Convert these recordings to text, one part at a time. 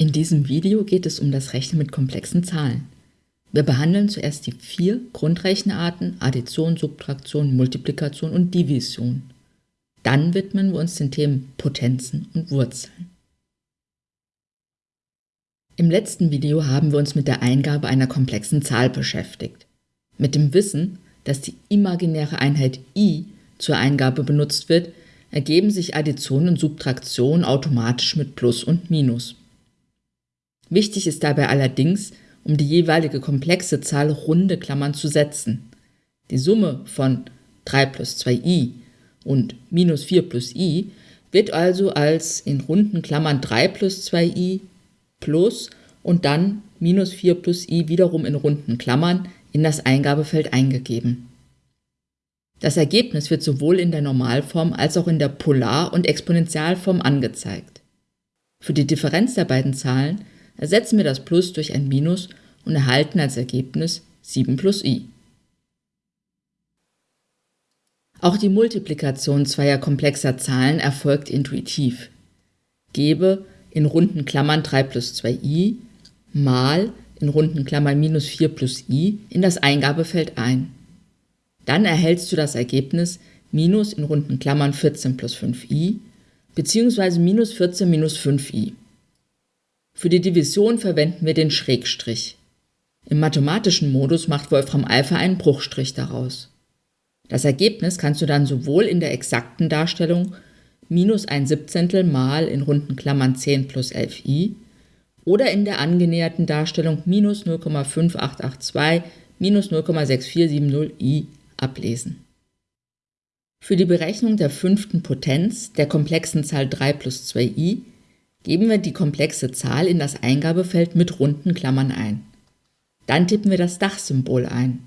In diesem Video geht es um das Rechnen mit komplexen Zahlen. Wir behandeln zuerst die vier Grundrechenarten Addition, Subtraktion, Multiplikation und Division. Dann widmen wir uns den Themen Potenzen und Wurzeln. Im letzten Video haben wir uns mit der Eingabe einer komplexen Zahl beschäftigt. Mit dem Wissen, dass die imaginäre Einheit i zur Eingabe benutzt wird, ergeben sich Addition und Subtraktion automatisch mit Plus und Minus. Wichtig ist dabei allerdings, um die jeweilige komplexe Zahl runde Klammern zu setzen. Die Summe von 3 plus 2i und minus 4 plus i wird also als in runden Klammern 3 plus 2i plus und dann minus 4 plus i wiederum in runden Klammern in das Eingabefeld eingegeben. Das Ergebnis wird sowohl in der Normalform als auch in der Polar- und Exponentialform angezeigt. Für die Differenz der beiden Zahlen ersetzen wir das Plus durch ein Minus und erhalten als Ergebnis 7 plus i. Auch die Multiplikation zweier komplexer Zahlen erfolgt intuitiv. Gebe in runden Klammern 3 plus 2i mal in runden Klammern minus 4 plus i in das Eingabefeld ein. Dann erhältst du das Ergebnis minus in runden Klammern 14 plus 5i bzw. minus 14 minus 5i. Für die Division verwenden wir den Schrägstrich. Im mathematischen Modus macht Wolfram Alpha einen Bruchstrich daraus. Das Ergebnis kannst du dann sowohl in der exakten Darstellung minus ein Siebzehntel mal in runden Klammern 10 plus 11i oder in der angenäherten Darstellung minus 0,5882 minus 0,6470i ablesen. Für die Berechnung der fünften Potenz der komplexen Zahl 3 plus 2i geben wir die komplexe Zahl in das Eingabefeld mit runden Klammern ein. Dann tippen wir das Dachsymbol ein.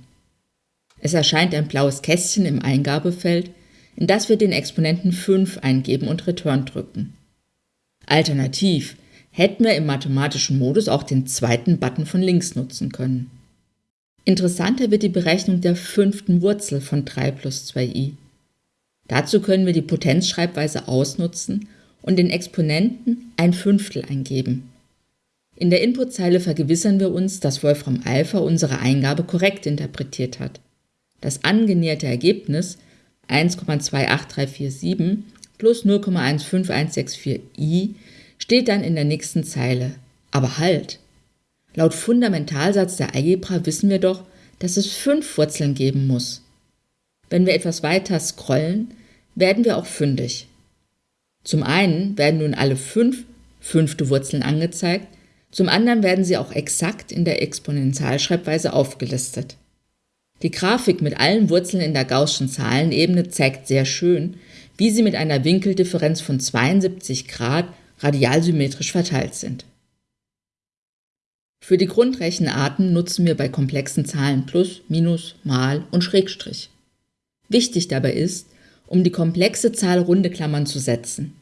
Es erscheint ein blaues Kästchen im Eingabefeld, in das wir den Exponenten 5 eingeben und Return drücken. Alternativ hätten wir im mathematischen Modus auch den zweiten Button von links nutzen können. Interessanter wird die Berechnung der fünften Wurzel von 3 plus 2i. Dazu können wir die Potenzschreibweise ausnutzen und den Exponenten ein Fünftel eingeben. In der Inputzeile vergewissern wir uns, dass Wolfram Alpha unsere Eingabe korrekt interpretiert hat. Das angenäherte Ergebnis 1,28347 plus 0,15164i steht dann in der nächsten Zeile. Aber halt! Laut Fundamentalsatz der Algebra wissen wir doch, dass es fünf Wurzeln geben muss. Wenn wir etwas weiter scrollen, werden wir auch fündig. Zum einen werden nun alle fünf fünfte Wurzeln angezeigt, zum anderen werden sie auch exakt in der Exponentialschreibweise aufgelistet. Die Grafik mit allen Wurzeln in der Gaußschen Zahlenebene zeigt sehr schön, wie sie mit einer Winkeldifferenz von 72 Grad radialsymmetrisch verteilt sind. Für die Grundrechenarten nutzen wir bei komplexen Zahlen Plus, Minus, Mal und Schrägstrich. Wichtig dabei ist, um die komplexe Zahl runde Klammern zu setzen.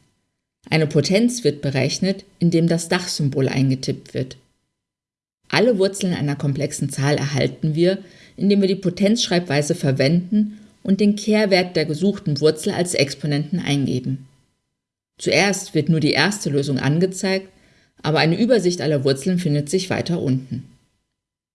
Eine Potenz wird berechnet, indem das Dachsymbol eingetippt wird. Alle Wurzeln einer komplexen Zahl erhalten wir, indem wir die Potenzschreibweise verwenden und den Kehrwert der gesuchten Wurzel als Exponenten eingeben. Zuerst wird nur die erste Lösung angezeigt, aber eine Übersicht aller Wurzeln findet sich weiter unten.